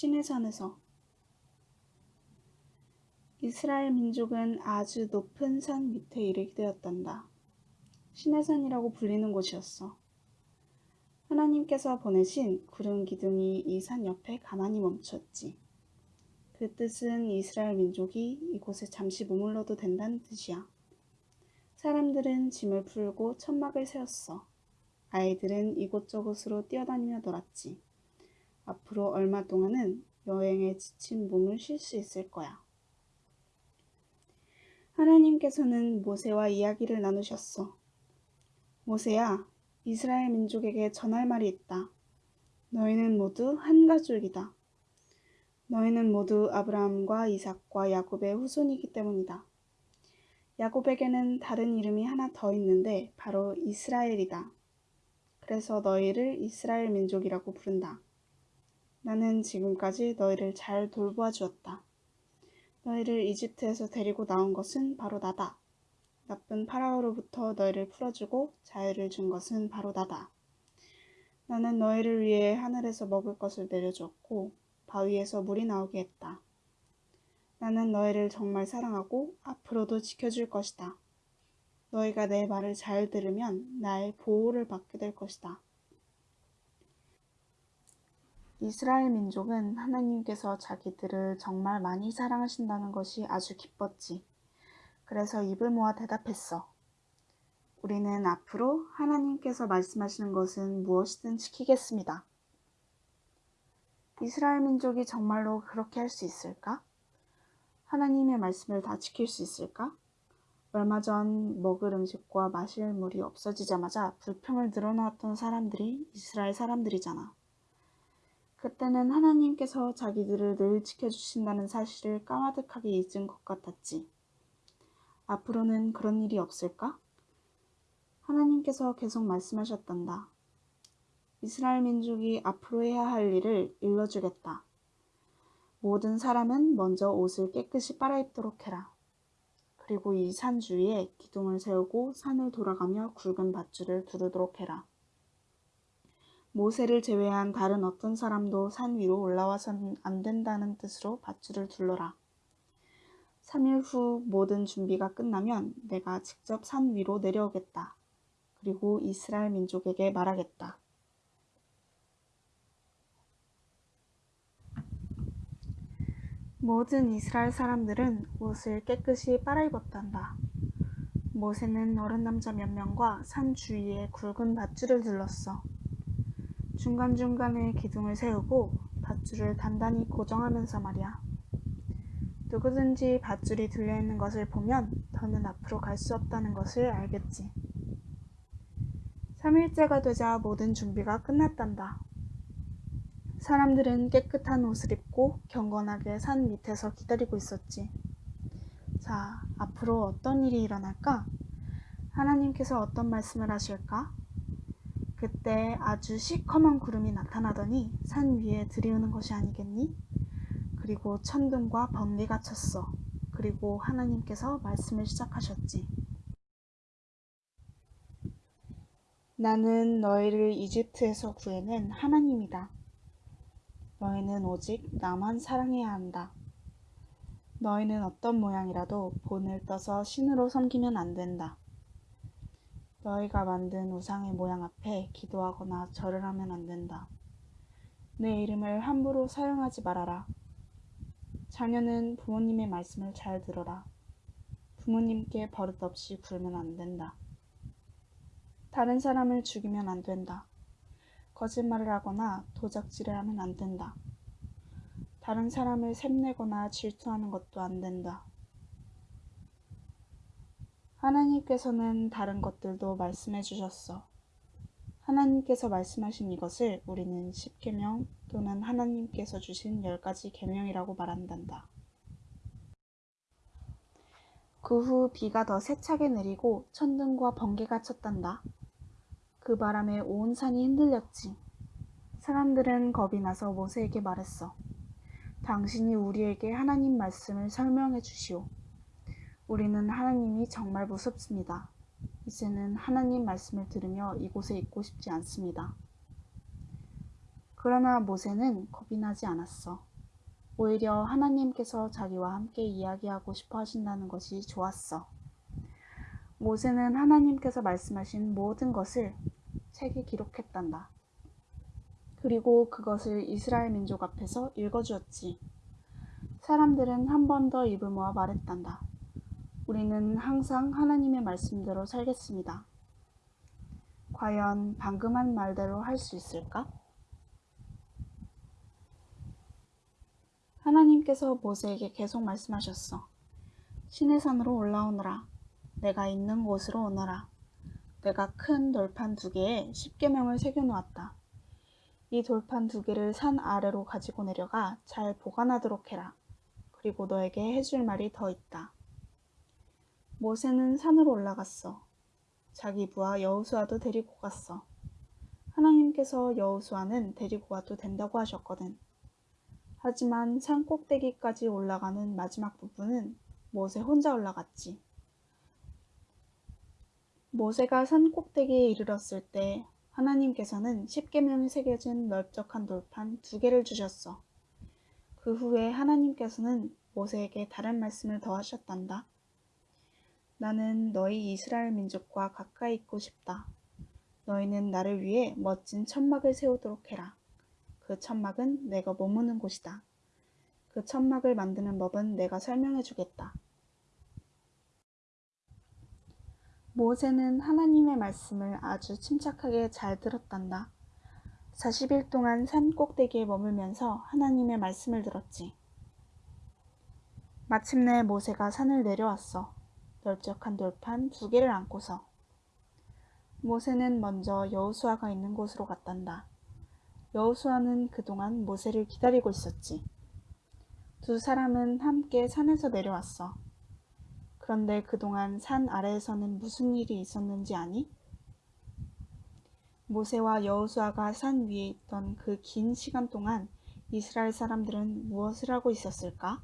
시내산에서 이스라엘 민족은 아주 높은 산 밑에 이르게 되었단다. 시내산이라고 불리는 곳이었어. 하나님께서 보내신 구름 기둥이 이 산 옆에 가만히 멈췄지. 그 뜻은 이스라엘 민족이 이곳에 잠시 머물러도 된다는 뜻이야. 사람들은 짐을 풀고 천막을 세웠어. 아이들은 이곳저곳으로 뛰어다니며 놀았지. 앞으로 얼마 동안은 여행에 지친 몸을 쉴 수 있을 거야. 하나님께서는 모세와 이야기를 나누셨어. 모세야, 이스라엘 민족에게 전할 말이 있다. 너희는 모두 한 가족이다. 너희는 모두 아브라함과 이삭과 야곱의 후손이기 때문이다. 야곱에게는 다른 이름이 하나 더 있는데 바로 이스라엘이다. 그래서 너희를 이스라엘 민족이라고 부른다. 나는 지금까지 너희를 잘 돌보아 주었다. 너희를 이집트에서 데리고 나온 것은 바로 나다. 나쁜 파라오로부터 너희를 풀어주고 자유를 준 것은 바로 나다. 나는 너희를 위해 하늘에서 먹을 것을 내려주었고 바위에서 물이 나오게 했다. 나는 너희를 정말 사랑하고 앞으로도 지켜줄 것이다. 너희가 내 말을 잘 들으면 나의 보호를 받게 될 것이다. 이스라엘 민족은 하나님께서 자기들을 정말 많이 사랑하신다는 것이 아주 기뻤지. 그래서 입을 모아 대답했어. 우리는 앞으로 하나님께서 말씀하시는 것은 무엇이든 지키겠습니다. 이스라엘 민족이 정말로 그렇게 할 수 있을까? 하나님의 말씀을 다 지킬 수 있을까? 얼마 전 먹을 음식과 마실 물이 없어지자마자 불평을 늘어놓았던 사람들이 이스라엘 사람들이잖아. 그때는 하나님께서 자기들을 늘 지켜주신다는 사실을 까마득하게 잊은 것 같았지. 앞으로는 그런 일이 없을까? 하나님께서 계속 말씀하셨단다. 이스라엘 민족이 앞으로 해야 할 일을 일러주겠다. 모든 사람은 먼저 옷을 깨끗이 빨아입도록 해라. 그리고 이 산 주위에 기둥을 세우고 산을 돌아가며 굵은 밧줄을 두르도록 해라. 모세를 제외한 다른 어떤 사람도 산 위로 올라와서는 안 된다는 뜻으로 밧줄을 둘러라. 3일 후 모든 준비가 끝나면 내가 직접 산 위로 내려오겠다. 그리고 이스라엘 민족에게 말하겠다. 모든 이스라엘 사람들은 옷을 깨끗이 빨아입었단다. 모세는 어른 남자 몇 명과 산 주위에 굵은 밧줄을 둘렀어. 중간중간에 기둥을 세우고 밧줄을 단단히 고정하면서 말이야. 누구든지 밧줄이 들려있는 것을 보면 더는 앞으로 갈 수 없다는 것을 알겠지. 3일째가 되자 모든 준비가 끝났단다. 사람들은 깨끗한 옷을 입고 경건하게 산 밑에서 기다리고 있었지. 자, 앞으로 어떤 일이 일어날까? 하나님께서 어떤 말씀을 하실까? 그때 아주 시커먼 구름이 나타나더니 산 위에 들이우는 것이 아니겠니? 그리고 천둥과 번개가 쳤어. 그리고 하나님께서 말씀을 시작하셨지. 나는 너희를 이집트에서 구해낸 하나님이다. 너희는 오직 나만 사랑해야 한다. 너희는 어떤 모양이라도 본을 떠서 신으로 섬기면 안 된다. 너희가 만든 우상의 모양 앞에 기도하거나 절을 하면 안 된다. 내 이름을 함부로 사용하지 말아라. 자녀는 부모님의 말씀을 잘 들어라. 부모님께 버릇없이 굴면 안 된다. 다른 사람을 죽이면 안 된다. 거짓말을 하거나 도적질을 하면 안 된다. 다른 사람을 샘내거나 질투하는 것도 안 된다. 하나님께서는 다른 것들도 말씀해 주셨어. 하나님께서 말씀하신 이것을 우리는 십계명 또는 하나님께서 주신 열 가지 계명이라고 말한단다. 그 후 비가 더 세차게 내리고 천둥과 번개가 쳤단다. 그 바람에 온 산이 흔들렸지. 사람들은 겁이 나서 모세에게 말했어. 당신이 우리에게 하나님 말씀을 설명해 주시오. 우리는 하나님이 정말 무섭습니다. 이제는 하나님 말씀을 들으며 이곳에 있고 싶지 않습니다. 그러나 모세는 겁이 나지 않았어. 오히려 하나님께서 자기와 함께 이야기하고 싶어 하신다는 것이 좋았어. 모세는 하나님께서 말씀하신 모든 것을 책에 기록했단다. 그리고 그것을 이스라엘 민족 앞에서 읽어주었지. 사람들은 한 번 더 입을 모아 말했단다. 우리는 항상 하나님의 말씀대로 살겠습니다. 과연 방금 한 말대로 할 수 있을까? 하나님께서 모세에게 계속 말씀하셨어. 신의 산으로 올라오너라. 내가 있는 곳으로 오너라. 내가 큰 돌판 두 개에 십계명을 새겨 놓았다. 이 돌판 두 개를 산 아래로 가지고 내려가 잘 보관하도록 해라. 그리고 너에게 해줄 말이 더 있다. 모세는 산으로 올라갔어. 자기 부하 여우수아도 데리고 갔어. 하나님께서 여우수아는 데리고 와도 된다고 하셨거든. 하지만 산 꼭대기까지 올라가는 마지막 부분은 모세 혼자 올라갔지. 모세가 산 꼭대기에 이르렀을 때 하나님께서는 십계명이 새겨진 넓적한 돌판 두 개를 주셨어. 그 후에 하나님께서는 모세에게 다른 말씀을 더 하셨단다. 나는 너희 이스라엘 민족과 가까이 있고 싶다. 너희는 나를 위해 멋진 천막을 세우도록 해라. 그 천막은 내가 머무는 곳이다. 그 천막을 만드는 법은 내가 설명해 주겠다. 모세는 하나님의 말씀을 아주 침착하게 잘 들었단다. 40일 동안 산 꼭대기에 머물면서 하나님의 말씀을 들었지. 마침내 모세가 산을 내려왔어. 넓적한 돌판 두 개를 안고서. 모세는 먼저 여우수아가 있는 곳으로 갔단다. 여우수아는 그동안 모세를 기다리고 있었지. 두 사람은 함께 산에서 내려왔어. 그런데 그동안 산 아래에서는 무슨 일이 있었는지 아니? 모세와 여호수아가 산 위에 있던 그 긴 시간 동안 이스라엘 사람들은 무엇을 하고 있었을까?